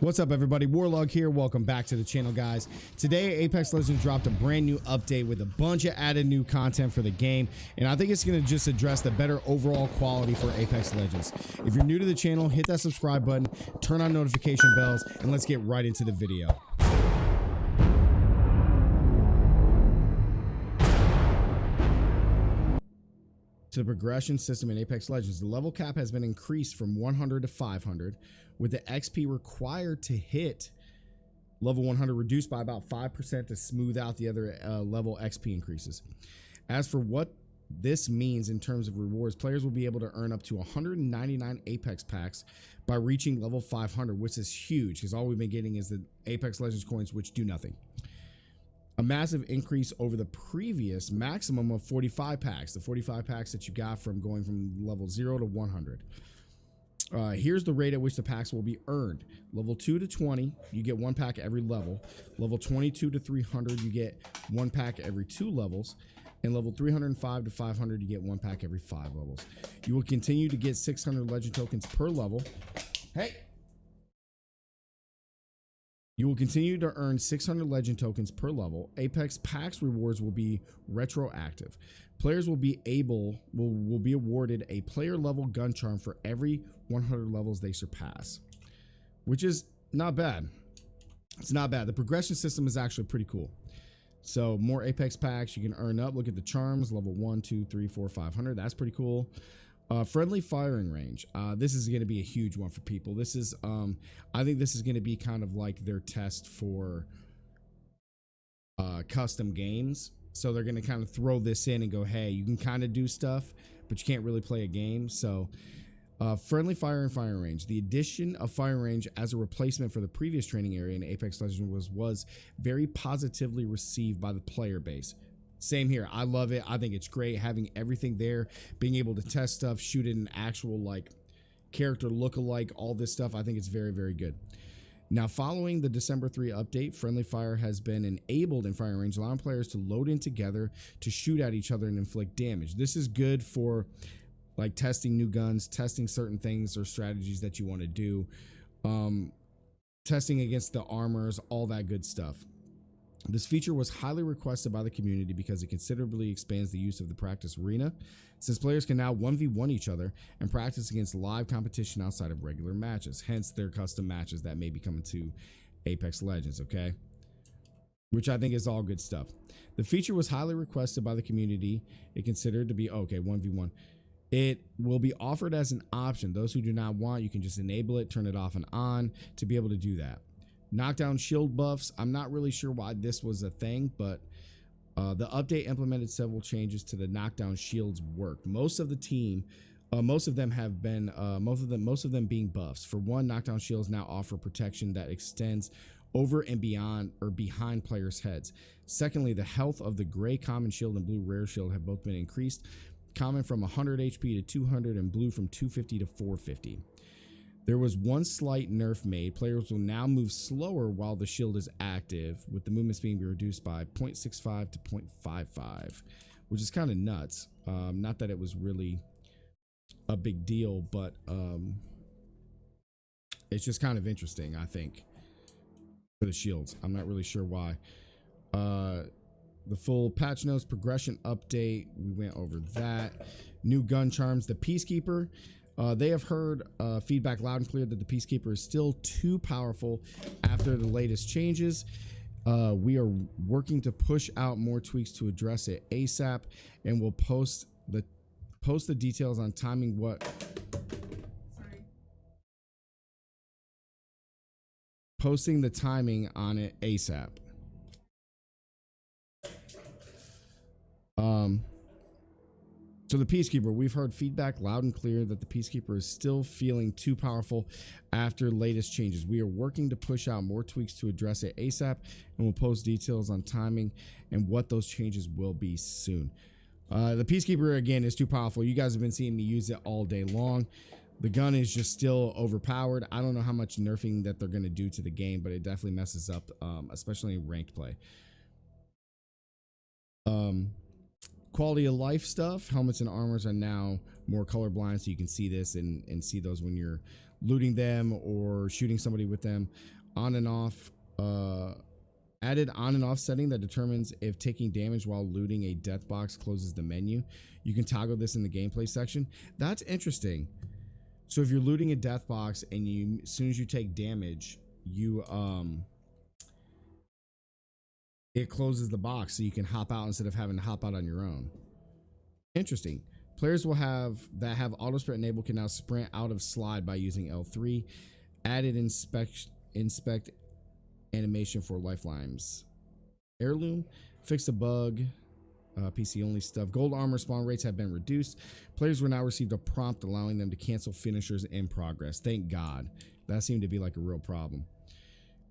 What's up everybody, Warlog here, welcome back to the channel guys. Today Apex Legends dropped a brand new update with a bunch of added new content for the game and I think it's going to just address the better overall quality for Apex Legends. If you're new to the channel, hit that subscribe button, turn on notification bells, and let's get right into the video. To the progression system in Apex Legends, the level cap has been increased from 100 to 500, with the XP required to hit level 100 reduced by about 5% to smooth out the other uh, level XP increases. As for what this means in terms of rewards, players will be able to earn up to 199 Apex packs by reaching level 500, which is huge because all we've been getting is the Apex Legends coins, which do nothing a massive increase over the previous maximum of 45 packs, the 45 packs that you got from going from level 0 to 100. Uh, here's the rate at which the packs will be earned. Level 2 to 20, you get one pack every level. Level 22 to 300, you get one pack every two levels. And level 305 to 500, you get one pack every five levels. You will continue to get 600 legend tokens per level. Hey, you will continue to earn 600 legend tokens per level. Apex Packs rewards will be retroactive. Players will be able will, will be awarded a player level gun charm for every 100 levels they surpass, which is not bad. It's not bad. The progression system is actually pretty cool. So more Apex packs you can earn up. Look at the charms, level one, two, three, four, five hundred. That's pretty cool. Uh, friendly firing range. Uh, this is going to be a huge one for people. This is, um, I think this is going to be kind of like their test for uh, custom games. So they're going to kind of throw this in and go, hey, you can kind of do stuff, but you can't really play a game. So uh, friendly fire and firing range. The addition of firing range as a replacement for the previous training area in Apex Legends was, was very positively received by the player base. Same here. I love it. I think it's great having everything there, being able to test stuff, shoot it in actual like character look-alike, all this stuff. I think it's very, very good. Now, following the December 3 update, friendly fire has been enabled in firing range, allowing players to load in together to shoot at each other and inflict damage. This is good for like testing new guns, testing certain things or strategies that you want to do, um, testing against the armors, all that good stuff. This feature was highly requested by the community because it considerably expands the use of the practice arena, since players can now 1v1 each other and practice against live competition outside of regular matches, hence their custom matches that may be coming to Apex Legends, okay? Which I think is all good stuff. The feature was highly requested by the community. It considered to be, okay, 1v1. It will be offered as an option. Those who do not want, you can just enable it, turn it off and on to be able to do that. Knockdown shield buffs. I'm not really sure why this was a thing, but uh, the update implemented several changes to the knockdown shields work. Most of the team, uh, most of them have been, uh, most of them, most of them being buffs. For one, knockdown shields now offer protection that extends over and beyond or behind players' heads. Secondly, the health of the gray common shield and blue rare shield have both been increased. Common from 100 HP to 200 and blue from 250 to 450. There was one slight nerf made. Players will now move slower while the shield is active, with the movement speed being reduced by 0.65 to 0.55, which is kind of nuts. Um, not that it was really a big deal, but um, it's just kind of interesting, I think, for the shields. I'm not really sure why. Uh, the full patch notes progression update, we went over that. New gun charms, the Peacekeeper uh, they have heard uh, feedback loud and clear that the Peacekeeper is still too powerful after the latest changes. Uh, we are working to push out more tweaks to address it ASAP, and we'll post the post the details on timing what. Sorry. Posting the timing on it ASAP. Um. So the Peacekeeper, we've heard feedback loud and clear that the Peacekeeper is still feeling too powerful after latest changes. We are working to push out more tweaks to address it ASAP, and we'll post details on timing and what those changes will be soon. Uh, the Peacekeeper, again, is too powerful. You guys have been seeing me use it all day long. The gun is just still overpowered. I don't know how much nerfing that they're going to do to the game, but it definitely messes up, um, especially in ranked play. Um, quality of life stuff helmets and armors are now more colorblind so you can see this and, and see those when you're looting them or shooting somebody with them. On and off. Uh, added on and off setting that determines if taking damage while looting a death box closes the menu. You can toggle this in the gameplay section. That's interesting. So if you're looting a death box and you as soon as you take damage, you um it closes the box so you can hop out instead of having to hop out on your own. Interesting. Players will have that have auto sprint enabled can now sprint out of slide by using L3. Added inspect inspect animation for lifelines. Heirloom fixed a bug. Uh, PC only stuff. Gold armor spawn rates have been reduced. Players will now receive a prompt allowing them to cancel finishers in progress. Thank God. That seemed to be like a real problem.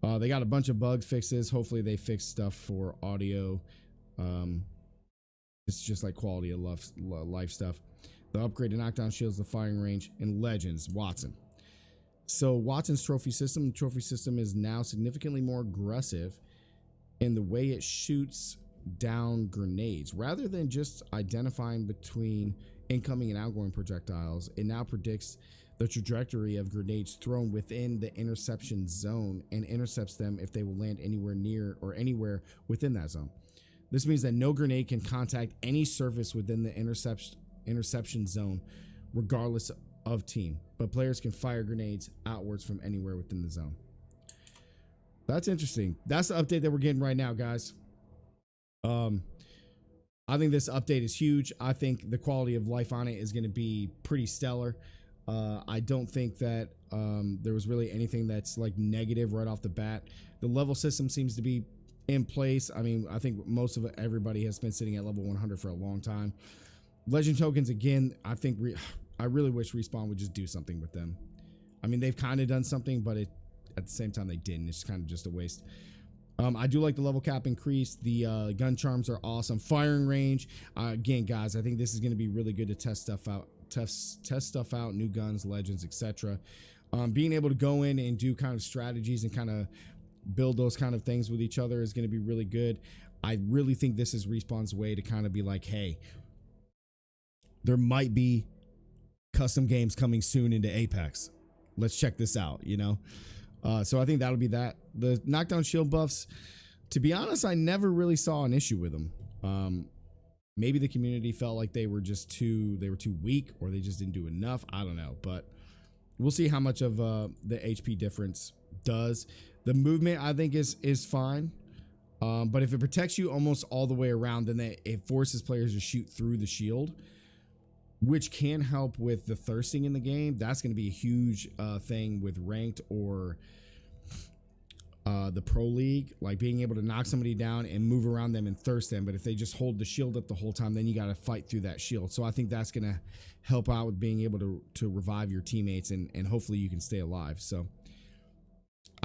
Uh, they got a bunch of bug fixes. Hopefully, they fix stuff for audio. Um, it's just like quality of life, life stuff. The upgraded knockdown shields, the firing range, and legends. Wattson. So Wattson's trophy system, the trophy system is now significantly more aggressive in the way it shoots down grenades. Rather than just identifying between incoming and outgoing projectiles, it now predicts the trajectory of grenades thrown within the interception zone and intercepts them if they will land anywhere near or anywhere within that zone. This means that no grenade can contact any surface within the interception interception zone, regardless of team, but players can fire grenades outwards from anywhere within the zone. That's interesting. That's the update that we're getting right now, guys. Um, I think this update is huge. I think the quality of life on it is going to be pretty stellar. Uh, I don't think that um, there was really anything that's like negative right off the bat. The level system seems to be in place. I mean, I think most of everybody has been sitting at level 100 for a long time. Legend tokens, again, I think re- I really wish Respawn would just do something with them. I mean, they've kind of done something, but it at the same time they didn't. It's kind of just a waste. Um, I do like the level cap increase. The uh, gun charms are awesome. Firing range, uh, again, guys. I think this is going to be really good to test stuff out. Test test stuff out. New guns, legends, etc. Um, being able to go in and do kind of strategies and kind of build those kind of things with each other is going to be really good. I really think this is Respawn's way to kind of be like, hey, there might be custom games coming soon into Apex. Let's check this out, you know? Uh, so I think that'll be that. The knockdown shield buffs, to be honest, I never really saw an issue with them. Um, maybe the community felt like they were just too they were too weak or they just didn't do enough. I don't know, but we'll see how much of uh, the HP difference does. The movement I think is is fine. Um, but if it protects you almost all the way around, then it forces players to shoot through the shield which can help with the thirsting in the game. That's going to be a huge uh, thing with ranked or uh, the pro league, like being able to knock somebody down and move around them and thirst them. But if they just hold the shield up the whole time, then you got to fight through that shield. So I think that's going to help out with being able to to revive your teammates and and hopefully you can stay alive. So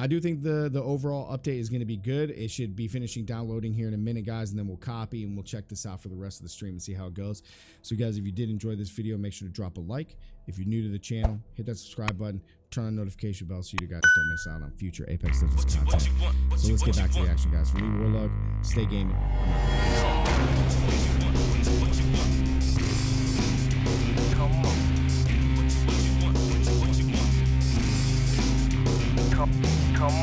I do think the the overall update is going to be good. It should be finishing downloading here in a minute, guys, and then we'll copy and we'll check this out for the rest of the stream and see how it goes. So, guys, if you did enjoy this video, make sure to drop a like. If you're new to the channel, hit that subscribe button, turn on notification bell so you guys don't miss out on future Apex Legends content. So let's get back to the action, guys. For me, Warlug, stay gaming. Come